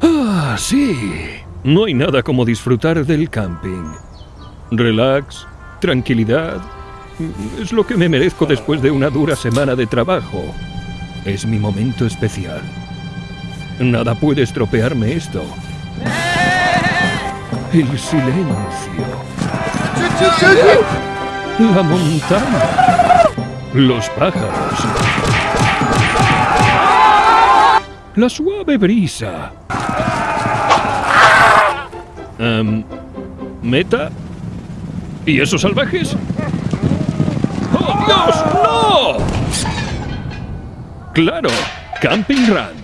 Ah, sí. No hay nada como disfrutar del camping. Relax, tranquilidad. Es lo que me merezco después de una dura semana de trabajo. Es mi momento especial. Nada puede estropearme esto. El silencio. La montaña. Los pájaros. La suave brisa. Em, ¿Meta? ¿Y esos salvajes? ¡Oh, Dios! ¡No! Claro, Camping Run.